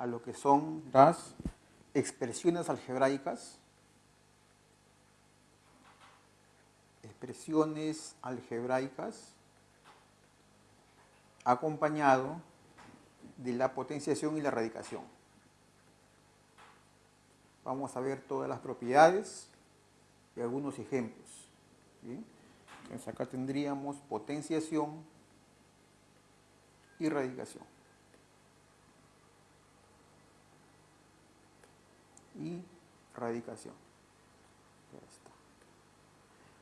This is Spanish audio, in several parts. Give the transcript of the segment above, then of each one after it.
a lo que son las expresiones algebraicas, expresiones algebraicas acompañado de la potenciación y la radicación. Vamos a ver todas las propiedades y algunos ejemplos. Entonces acá tendríamos potenciación y radicación. Y radicación.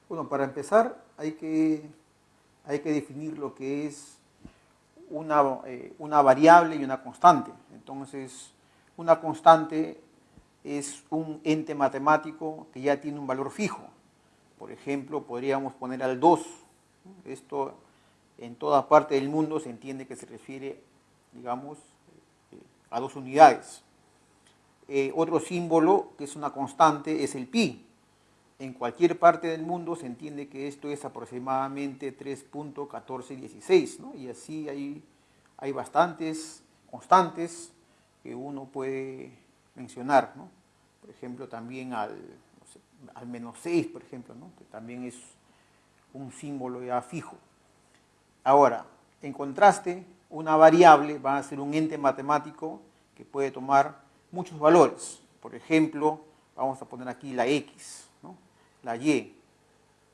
Bueno, para empezar hay que, hay que definir lo que es una, eh, una variable y una constante. Entonces, una constante es un ente matemático que ya tiene un valor fijo. Por ejemplo, podríamos poner al 2. Esto en toda parte del mundo se entiende que se refiere, digamos, eh, a dos unidades. Eh, otro símbolo que es una constante es el pi. En cualquier parte del mundo se entiende que esto es aproximadamente 3.1416, ¿no? Y así hay, hay bastantes constantes que uno puede mencionar, ¿no? Por ejemplo, también al, al menos 6, por ejemplo, que también es un símbolo ya fijo. Ahora, en contraste, una variable va a ser un ente matemático que puede tomar muchos valores. Por ejemplo, vamos a poner aquí la x, ¿no? la y.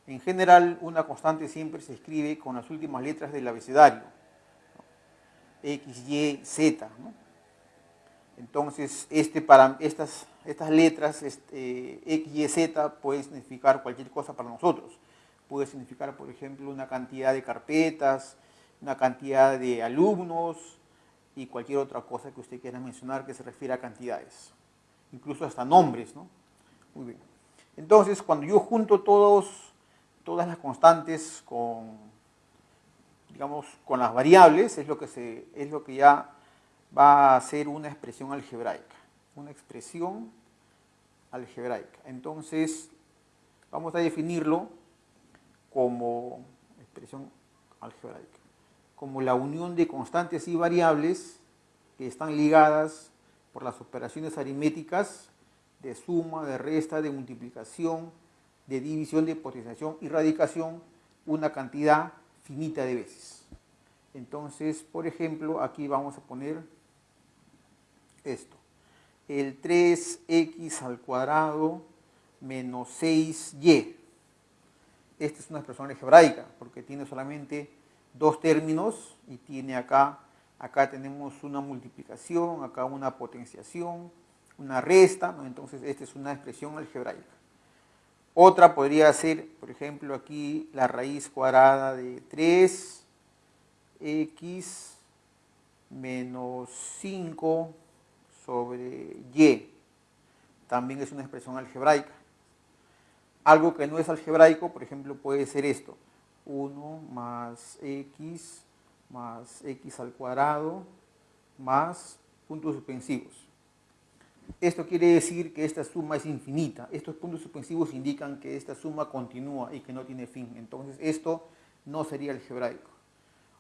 En general, una constante siempre se escribe con las últimas letras del abecedario. X, Y, Z. ¿no? Entonces, este, para estas, estas letras este, X, Y, Z pueden significar cualquier cosa para nosotros. Puede significar, por ejemplo, una cantidad de carpetas, una cantidad de alumnos y cualquier otra cosa que usted quiera mencionar que se refiera a cantidades. Incluso hasta nombres, ¿no? Muy bien. Entonces, cuando yo junto todos, todas las constantes con, digamos, con las variables, es lo que, se, es lo que ya va a ser una expresión algebraica, una expresión algebraica. Entonces, vamos a definirlo como expresión algebraica, como la unión de constantes y variables que están ligadas por las operaciones aritméticas de suma, de resta, de multiplicación, de división, de potenciación y radicación una cantidad finita de veces. Entonces, por ejemplo, aquí vamos a poner esto. El 3x al cuadrado menos 6y. Esta es una expresión algebraica porque tiene solamente dos términos y tiene acá, acá tenemos una multiplicación, acá una potenciación, una resta, entonces esta es una expresión algebraica. Otra podría ser, por ejemplo, aquí la raíz cuadrada de 3x menos 5 sobre y. También es una expresión algebraica. Algo que no es algebraico, por ejemplo, puede ser esto. 1 más x más x al cuadrado más puntos suspensivos. Esto quiere decir que esta suma es infinita. Estos puntos suspensivos indican que esta suma continúa y que no tiene fin. Entonces esto no sería algebraico.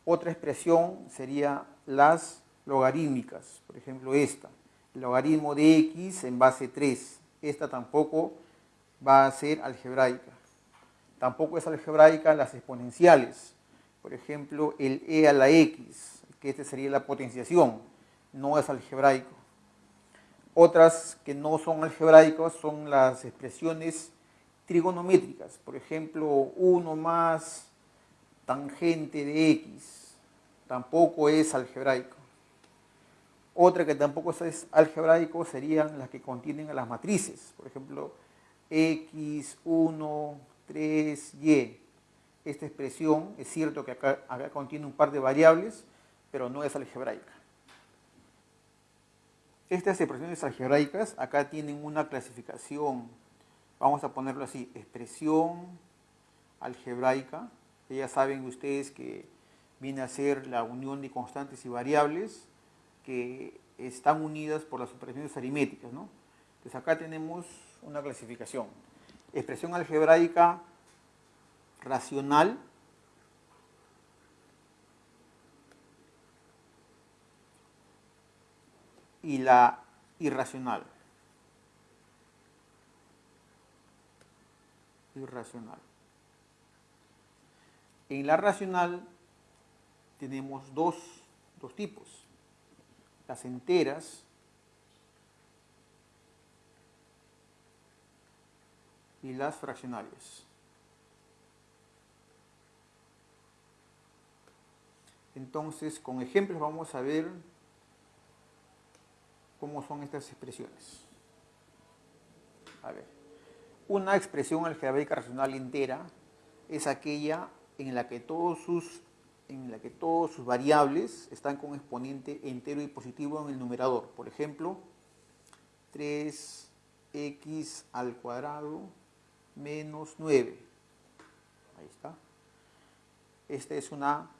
Otra expresión sería las logarítmicas, por ejemplo esta logaritmo de x en base 3. Esta tampoco va a ser algebraica. Tampoco es algebraica las exponenciales. Por ejemplo, el e a la x, que este sería la potenciación, no es algebraico. Otras que no son algebraicas son las expresiones trigonométricas. Por ejemplo, 1 más tangente de x, tampoco es algebraico. Otra que tampoco es algebraico serían las que contienen a las matrices, por ejemplo, x, 1, 3, y. Esta expresión es cierto que acá, contiene un par de variables, pero no es algebraica. Estas expresiones algebraicas acá tienen una clasificación, vamos a ponerlo así, expresión algebraica, ya saben ustedes que viene a ser la unión de constantes y variables, que están unidas por las operaciones aritméticas. ¿no? Entonces acá tenemos una clasificación. Expresión algebraica racional, y la irracional. Irracional. En la racional tenemos dos, dos tipos, las enteras y las fraccionarias. Entonces, con ejemplos vamos a ver cómo son estas expresiones. A ver, una expresión algebraica racional entera es aquella en la que todos sus en la que todos sus variables están con exponente entero y positivo en el numerador. Por ejemplo, 3x al cuadrado menos 9. Ahí está. Esta es una,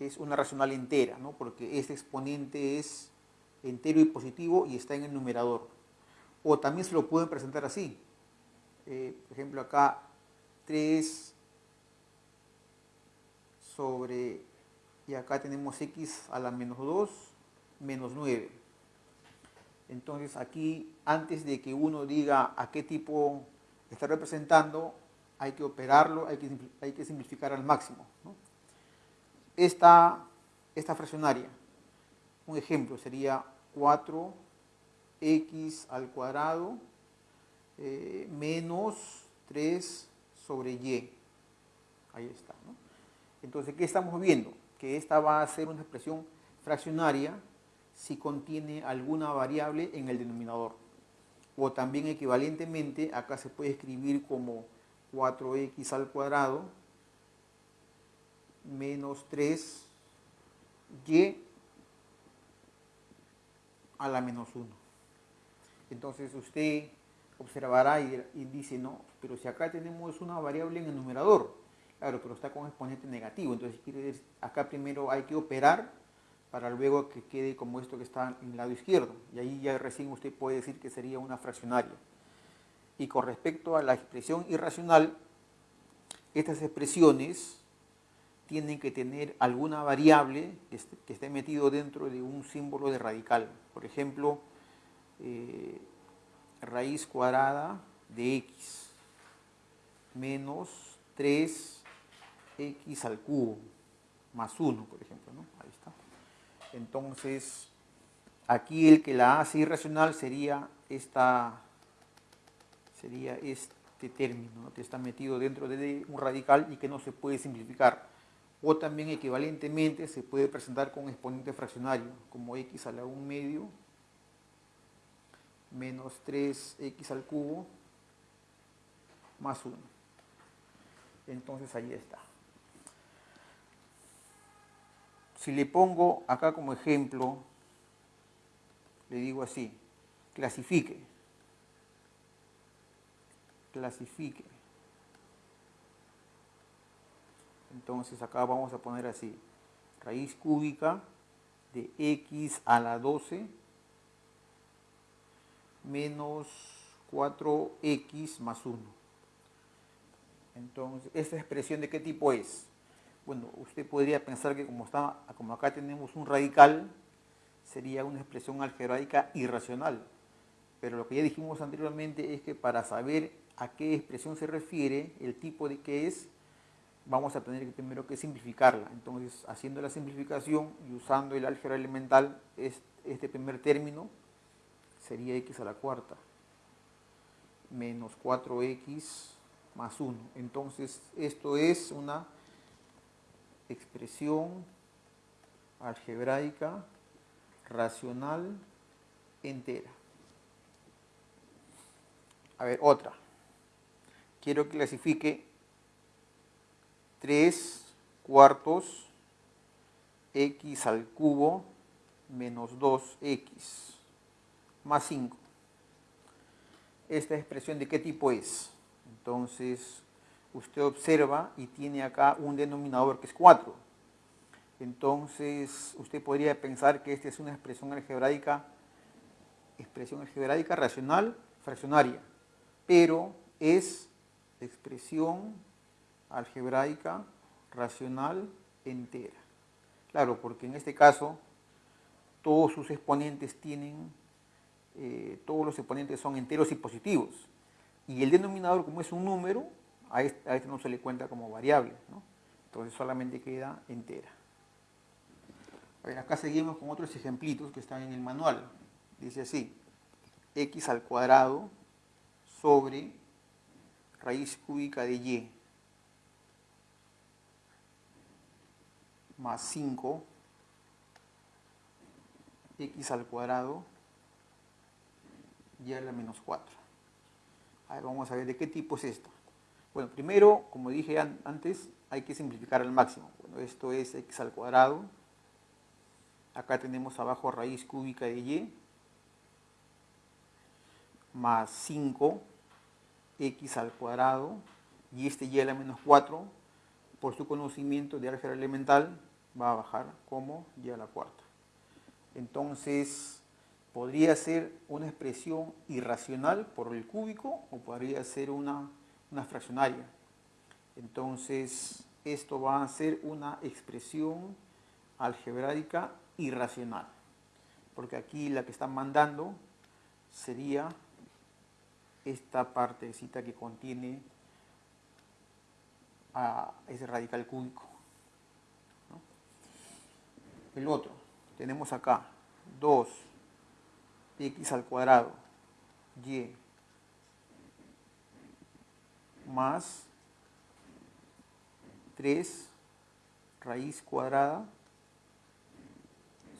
es una racional entera, ¿no? porque este exponente es entero y positivo y está en el numerador. O también se lo pueden presentar así. Eh, por ejemplo, acá 3 sobre, y acá tenemos x a la menos 2 menos 9. Entonces aquí, antes de que uno diga a qué tipo está representando, hay que operarlo, hay que, simplificar al máximo. Esta, esta fraccionaria, un ejemplo sería 4x al cuadrado eh, menos 3 sobre y. Ahí está. ¿no? Entonces, ¿qué estamos viendo? Que esta va a ser una expresión fraccionaria si contiene alguna variable en el denominador. O también equivalentemente, acá se puede escribir como 4x al cuadrado menos 3y a la menos 1. Entonces usted observará y, dice, no, pero si acá tenemos una variable en el numerador, Claro, pero está con exponente negativo, entonces quiere decir, acá primero hay que operar para luego que quede como esto que está en el lado izquierdo. Y ahí ya recién usted puede decir que sería una fraccionaria. Y con respecto a la expresión irracional, estas expresiones tienen que tener alguna variable que esté, metido dentro de un símbolo de radical. Por ejemplo, eh, raíz cuadrada de x menos 3 x al cubo más 1, por ejemplo. ¿no? Ahí está. Entonces, aquí el que la hace irracional sería, esta, sería este término que está metido dentro de un radical y que no se puede simplificar. O también equivalentemente se puede presentar con exponente fraccionario, como x a la 1 medio menos 3x al cubo más 1. Entonces ahí está. Si le pongo acá como ejemplo, le digo así, clasifique, clasifique. Entonces acá vamos a poner así, raíz cúbica de x a la 12 menos 4x más 1. Entonces, ¿esta expresión de qué tipo es? Bueno, usted podría pensar que como, está, como acá tenemos un radical, sería una expresión algebraica irracional. Pero lo que ya dijimos anteriormente es que para saber a qué expresión se refiere, el tipo de qué es, vamos a tener primero que simplificarla. Entonces, haciendo la simplificación y usando el álgebra elemental, este primer término sería x a la cuarta menos 4x más 1. Entonces, esto es una expresión algebraica racional entera. A ver, otra. Quiero que clasifique 3 cuartos x al cubo menos 2x más 5. ¿Esta expresión de qué tipo es? Entonces, usted observa y tiene acá un denominador que es 4. Entonces, usted podría pensar que esta es una expresión algebraica, expresión algebraica racional fraccionaria, pero es expresión algebraica racional entera. Claro, porque en este caso todos sus exponentes tienen, eh, todos los exponentes son enteros y positivos. Y el denominador, como es un número, a este, no se le cuenta como variable, ¿no? entonces solamente queda entera. A ver, acá seguimos con otros ejemplitos que están en el manual. Dice así, x al cuadrado sobre raíz cúbica de y más 5 x al cuadrado y a la menos 4. A ver, vamos a ver de qué tipo es esto. Bueno, primero, como dije antes, hay que simplificar al máximo. Bueno, esto es x al cuadrado. Acá tenemos abajo raíz cúbica de y más 5 x al cuadrado y este y a la menos 4 por su conocimiento de álgebra elemental va a bajar como y a la cuarta. Entonces, podría ser una expresión irracional por el cúbico o podría ser una, una fraccionaria. Entonces, esto va a ser una expresión algebraica irracional. Porque aquí la que están mandando sería esta partecita que contiene a ese radical cúbico. El otro, tenemos acá 2 x al cuadrado y más 3 raíz cuadrada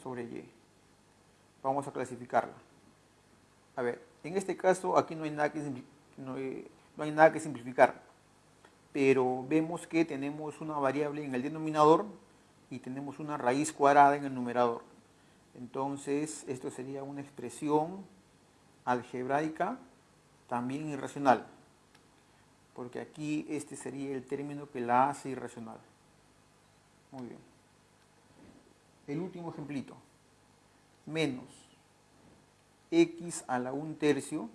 sobre y. Vamos a clasificarla. A ver, en este caso aquí no hay nada que, no hay nada que simplificar, pero vemos que tenemos una variable en el denominador y tenemos una raíz cuadrada en el numerador. Entonces, esto sería una expresión algebraica también irracional, porque aquí este sería el término que la hace irracional. Muy bien. El último ejemplito. Menos x a la 1 tercio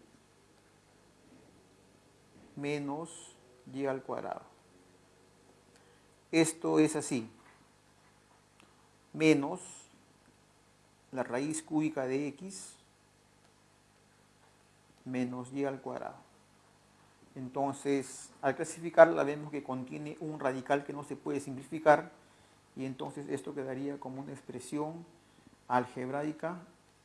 menos y al cuadrado. Esto es así menos la raíz cúbica de x menos y al cuadrado. Entonces, al clasificarla vemos que contiene un radical que no se puede simplificar y entonces esto quedaría como una expresión algebraica